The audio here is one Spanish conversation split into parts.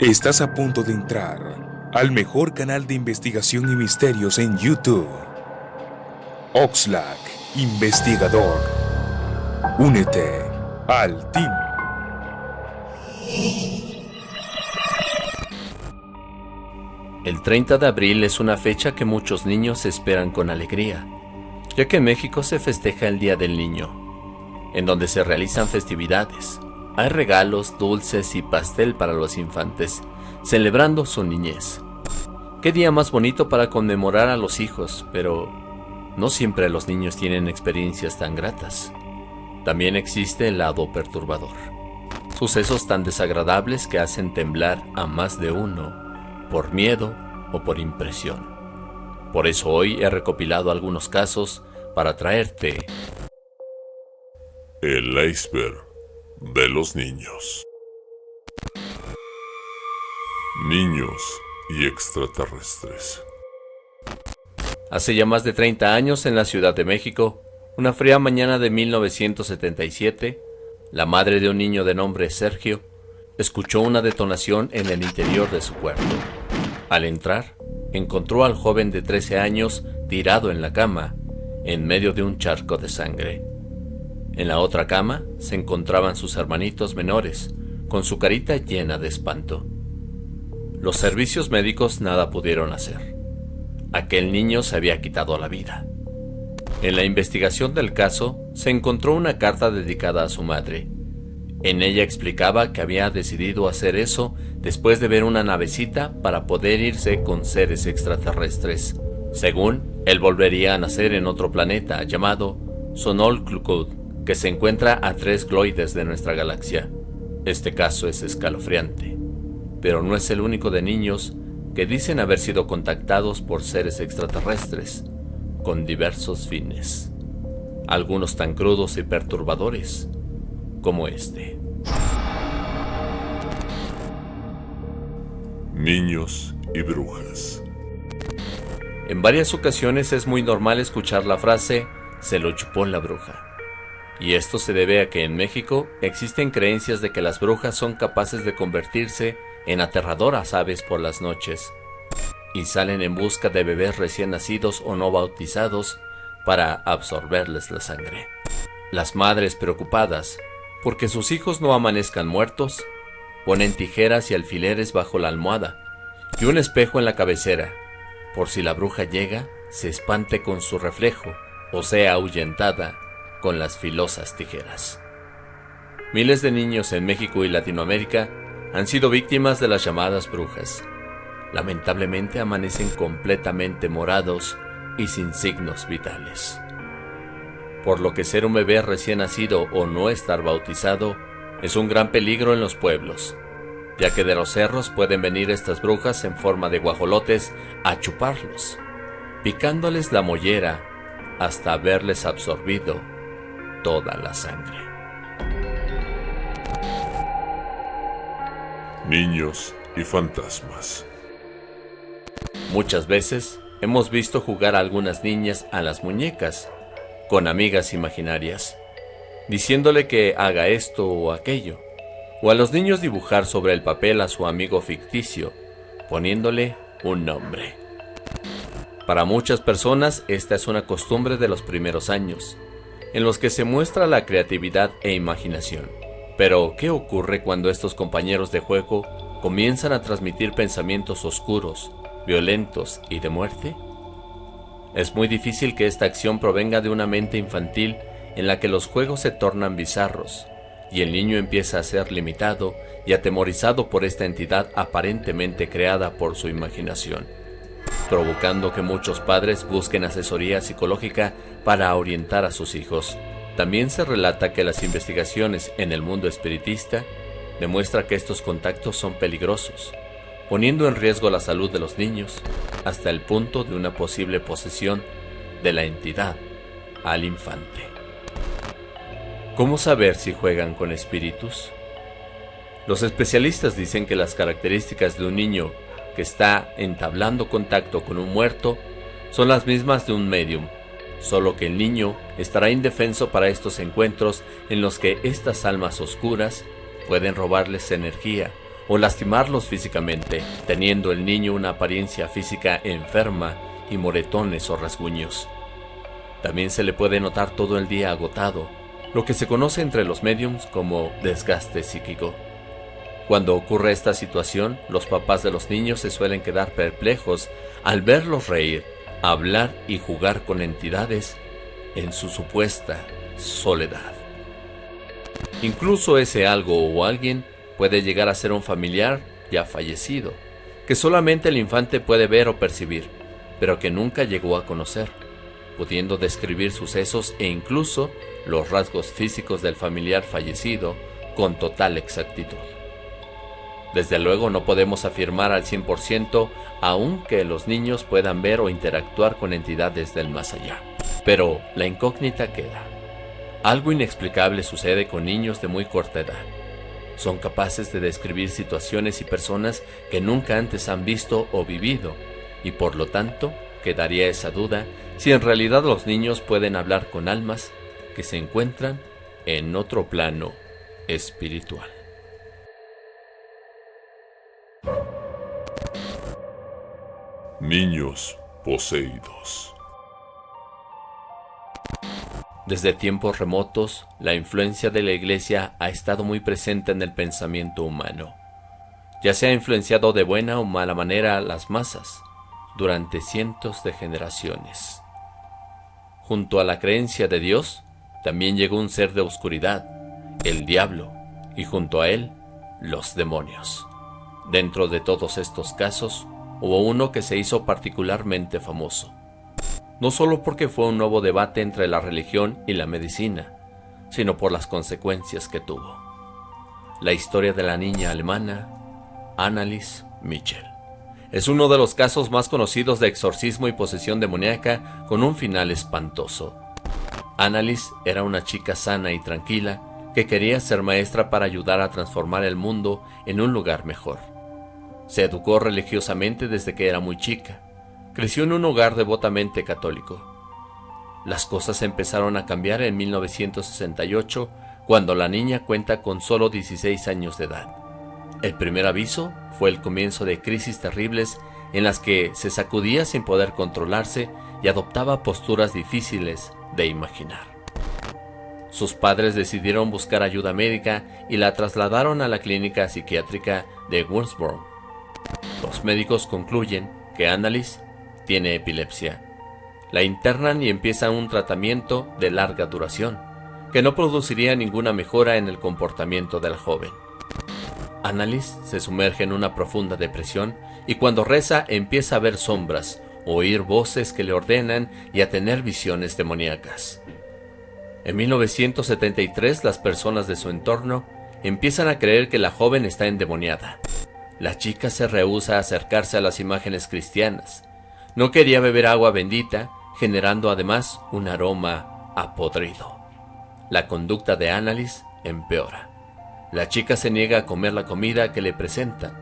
Estás a punto de entrar al mejor canal de investigación y misterios en YouTube. Oxlack, investigador. Únete al team. El 30 de abril es una fecha que muchos niños esperan con alegría, ya que en México se festeja el Día del Niño, en donde se realizan festividades, hay regalos, dulces y pastel para los infantes, celebrando su niñez. Qué día más bonito para conmemorar a los hijos, pero no siempre los niños tienen experiencias tan gratas. También existe el lado perturbador. Sucesos tan desagradables que hacen temblar a más de uno, por miedo o por impresión. Por eso hoy he recopilado algunos casos para traerte el iceberg de los niños. Niños y extraterrestres. Hace ya más de 30 años en la Ciudad de México, una fría mañana de 1977, la madre de un niño de nombre Sergio escuchó una detonación en el interior de su cuarto. Al entrar, encontró al joven de 13 años tirado en la cama, en medio de un charco de sangre. En la otra cama se encontraban sus hermanitos menores, con su carita llena de espanto. Los servicios médicos nada pudieron hacer. Aquel niño se había quitado la vida. En la investigación del caso se encontró una carta dedicada a su madre. En ella explicaba que había decidido hacer eso después de ver una navecita para poder irse con seres extraterrestres. Según, él volvería a nacer en otro planeta llamado Sonol Klukud que se encuentra a tres gloides de nuestra galaxia. Este caso es escalofriante, pero no es el único de niños que dicen haber sido contactados por seres extraterrestres con diversos fines, algunos tan crudos y perturbadores como este. Niños y brujas. En varias ocasiones es muy normal escuchar la frase se lo chupó la bruja y esto se debe a que en México existen creencias de que las brujas son capaces de convertirse en aterradoras aves por las noches, y salen en busca de bebés recién nacidos o no bautizados para absorberles la sangre. Las madres preocupadas porque sus hijos no amanezcan muertos, ponen tijeras y alfileres bajo la almohada y un espejo en la cabecera, por si la bruja llega, se espante con su reflejo o sea ahuyentada con las filosas tijeras. Miles de niños en México y Latinoamérica han sido víctimas de las llamadas brujas. Lamentablemente amanecen completamente morados y sin signos vitales. Por lo que ser un bebé recién nacido o no estar bautizado es un gran peligro en los pueblos, ya que de los cerros pueden venir estas brujas en forma de guajolotes a chuparlos, picándoles la mollera hasta haberles absorbido toda la sangre. Niños y fantasmas. Muchas veces hemos visto jugar a algunas niñas a las muñecas con amigas imaginarias, diciéndole que haga esto o aquello, o a los niños dibujar sobre el papel a su amigo ficticio, poniéndole un nombre. Para muchas personas esta es una costumbre de los primeros años, en los que se muestra la creatividad e imaginación. Pero, ¿qué ocurre cuando estos compañeros de juego comienzan a transmitir pensamientos oscuros, violentos y de muerte? Es muy difícil que esta acción provenga de una mente infantil en la que los juegos se tornan bizarros y el niño empieza a ser limitado y atemorizado por esta entidad aparentemente creada por su imaginación provocando que muchos padres busquen asesoría psicológica para orientar a sus hijos. También se relata que las investigaciones en el mundo espiritista demuestran que estos contactos son peligrosos, poniendo en riesgo la salud de los niños hasta el punto de una posible posesión de la entidad al infante. ¿Cómo saber si juegan con espíritus? Los especialistas dicen que las características de un niño que está entablando contacto con un muerto son las mismas de un medium, solo que el niño estará indefenso para estos encuentros en los que estas almas oscuras pueden robarles energía o lastimarlos físicamente, teniendo el niño una apariencia física enferma y moretones o rasguños. También se le puede notar todo el día agotado, lo que se conoce entre los mediums como desgaste psíquico. Cuando ocurre esta situación, los papás de los niños se suelen quedar perplejos al verlos reír, hablar y jugar con entidades en su supuesta soledad. Incluso ese algo o alguien puede llegar a ser un familiar ya fallecido, que solamente el infante puede ver o percibir, pero que nunca llegó a conocer, pudiendo describir sucesos e incluso los rasgos físicos del familiar fallecido con total exactitud. Desde luego no podemos afirmar al 100% aún que los niños puedan ver o interactuar con entidades del más allá. Pero la incógnita queda. Algo inexplicable sucede con niños de muy corta edad. Son capaces de describir situaciones y personas que nunca antes han visto o vivido, y por lo tanto quedaría esa duda si en realidad los niños pueden hablar con almas que se encuentran en otro plano espiritual. Niños poseídos. Desde tiempos remotos, la influencia de la Iglesia ha estado muy presente en el pensamiento humano. Ya se ha influenciado de buena o mala manera a las masas durante cientos de generaciones. Junto a la creencia de Dios, también llegó un ser de oscuridad, el diablo, y junto a él, los demonios. Dentro de todos estos casos, hubo uno que se hizo particularmente famoso no solo porque fue un nuevo debate entre la religión y la medicina, sino por las consecuencias que tuvo. La historia de la niña alemana Annalise Mitchell. Es uno de los casos más conocidos de exorcismo y posesión demoníaca con un final espantoso. Annalise era una chica sana y tranquila que quería ser maestra para ayudar a transformar el mundo en un lugar mejor. Se educó religiosamente desde que era muy chica Creció en un hogar devotamente católico. Las cosas empezaron a cambiar en 1968, cuando la niña cuenta con solo 16 años de edad. El primer aviso fue el comienzo de crisis terribles en las que se sacudía sin poder controlarse y adoptaba posturas difíciles de imaginar. Sus padres decidieron buscar ayuda médica y la trasladaron a la clínica psiquiátrica de Woolsboro. Los médicos concluyen que Annalise tiene epilepsia. La internan y empiezan un tratamiento de larga duración, que no produciría ninguna mejora en el comportamiento del joven. Annalise se sumerge en una profunda depresión y cuando reza empieza a ver sombras, oír voces que le ordenan y a tener visiones demoníacas. En 1973 las personas de su entorno empiezan a creer que la joven está endemoniada. La chica se rehúsa a acercarse a las imágenes cristianas no quería beber agua bendita, generando además un aroma a podrido. La conducta de Annalise empeora. La chica se niega a comer la comida que le presentan.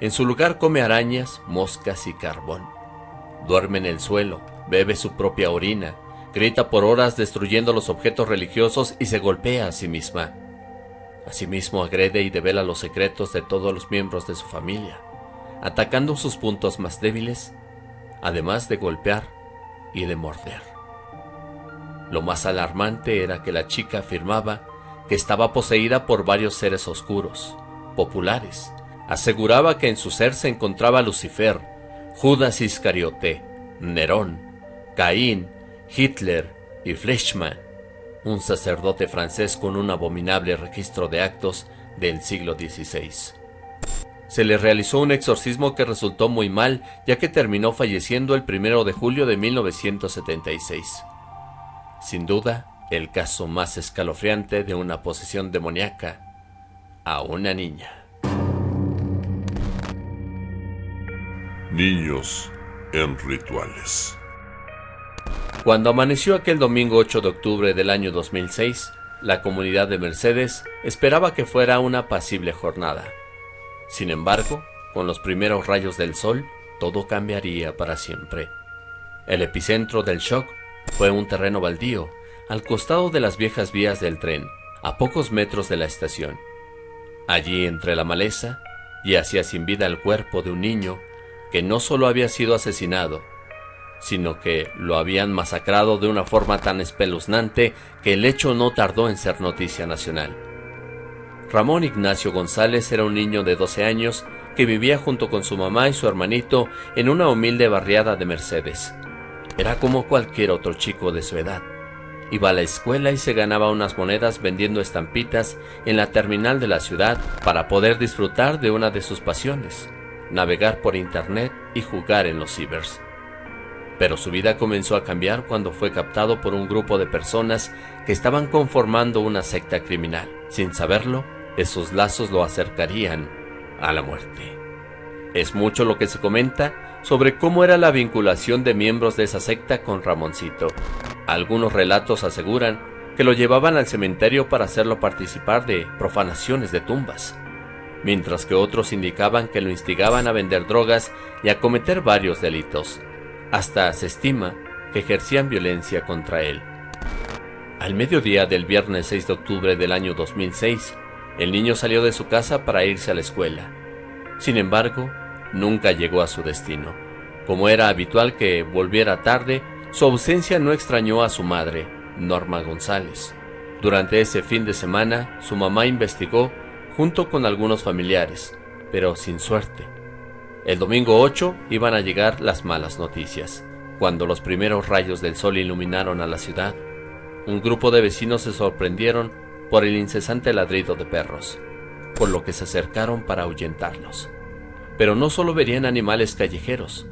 En su lugar come arañas, moscas y carbón. Duerme en el suelo, bebe su propia orina, grita por horas destruyendo los objetos religiosos y se golpea a sí misma. Asimismo agrede y devela los secretos de todos los miembros de su familia, atacando sus puntos más débiles además de golpear y de morder. Lo más alarmante era que la chica afirmaba que estaba poseída por varios seres oscuros, populares. Aseguraba que en su ser se encontraba Lucifer, Judas Iscariote, Nerón, Caín, Hitler y Fleischmann, un sacerdote francés con un abominable registro de actos del siglo XVI se le realizó un exorcismo que resultó muy mal, ya que terminó falleciendo el 1 de julio de 1976. Sin duda, el caso más escalofriante de una posesión demoníaca a una niña. Niños en rituales. Cuando amaneció aquel domingo 8 de octubre del año 2006, la comunidad de Mercedes esperaba que fuera una pasible jornada. Sin embargo, con los primeros rayos del sol, todo cambiaría para siempre. El epicentro del shock fue un terreno baldío, al costado de las viejas vías del tren, a pocos metros de la estación. Allí, entre la maleza, y hacía sin vida el cuerpo de un niño que no solo había sido asesinado, sino que lo habían masacrado de una forma tan espeluznante que el hecho no tardó en ser noticia nacional. Ramón Ignacio González era un niño de 12 años que vivía junto con su mamá y su hermanito en una humilde barriada de Mercedes. Era como cualquier otro chico de su edad. Iba a la escuela y se ganaba unas monedas vendiendo estampitas en la terminal de la ciudad para poder disfrutar de una de sus pasiones, navegar por internet y jugar en los cibers. Pero su vida comenzó a cambiar cuando fue captado por un grupo de personas que estaban conformando una secta criminal. Sin saberlo, esos lazos lo acercarían a la muerte. Es mucho lo que se comenta sobre cómo era la vinculación de miembros de esa secta con Ramoncito. Algunos relatos aseguran que lo llevaban al cementerio para hacerlo participar de profanaciones de tumbas, mientras que otros indicaban que lo instigaban a vender drogas y a cometer varios delitos. Hasta se estima que ejercían violencia contra él. Al mediodía del viernes 6 de octubre del año 2006, el niño salió de su casa para irse a la escuela. Sin embargo, nunca llegó a su destino. Como era habitual que volviera tarde, su ausencia no extrañó a su madre, Norma González. Durante ese fin de semana, su mamá investigó junto con algunos familiares, pero sin suerte. El domingo 8 iban a llegar las malas noticias. Cuando los primeros rayos del sol iluminaron a la ciudad, un grupo de vecinos se sorprendieron por el incesante ladrido de perros, por lo que se acercaron para ahuyentarlos. Pero no solo verían animales callejeros,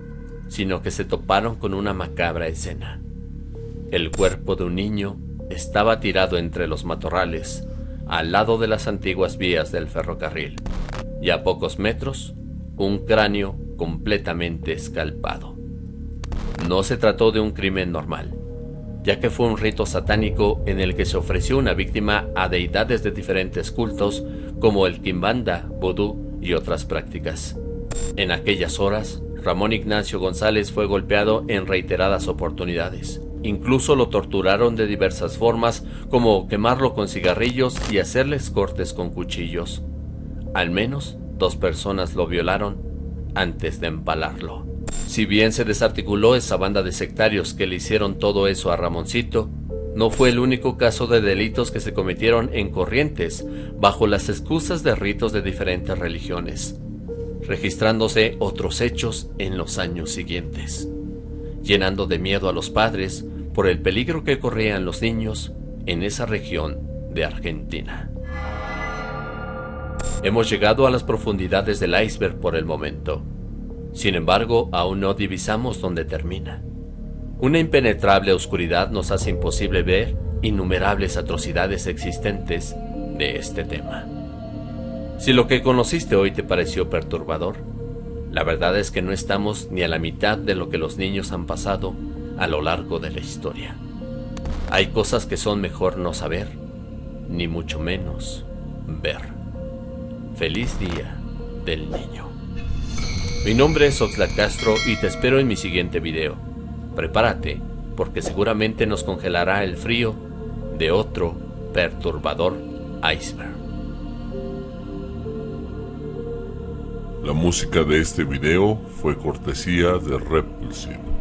sino que se toparon con una macabra escena. El cuerpo de un niño estaba tirado entre los matorrales, al lado de las antiguas vías del ferrocarril, y a pocos metros, un cráneo completamente escalpado. No se trató de un crimen normal, ya que fue un rito satánico en el que se ofreció una víctima a deidades de diferentes cultos como el Kimbanda, Vodú y otras prácticas. En aquellas horas, Ramón Ignacio González fue golpeado en reiteradas oportunidades. Incluso lo torturaron de diversas formas, como quemarlo con cigarrillos y hacerles cortes con cuchillos. Al menos dos personas lo violaron antes de empalarlo. Si bien se desarticuló esa banda de sectarios que le hicieron todo eso a Ramoncito, no fue el único caso de delitos que se cometieron en Corrientes bajo las excusas de ritos de diferentes religiones, registrándose otros hechos en los años siguientes, llenando de miedo a los padres por el peligro que corrían los niños en esa región de Argentina. Hemos llegado a las profundidades del iceberg por el momento. Sin embargo, aún no divisamos dónde termina. Una impenetrable oscuridad nos hace imposible ver innumerables atrocidades existentes de este tema. Si lo que conociste hoy te pareció perturbador, la verdad es que no estamos ni a la mitad de lo que los niños han pasado a lo largo de la historia. Hay cosas que son mejor no saber, ni mucho menos ver. Feliz Día del Niño. Mi nombre es Oxlack Castro y te espero en mi siguiente video. Prepárate, porque seguramente nos congelará el frío de otro perturbador iceberg. La música de este video fue cortesía de Repulsive.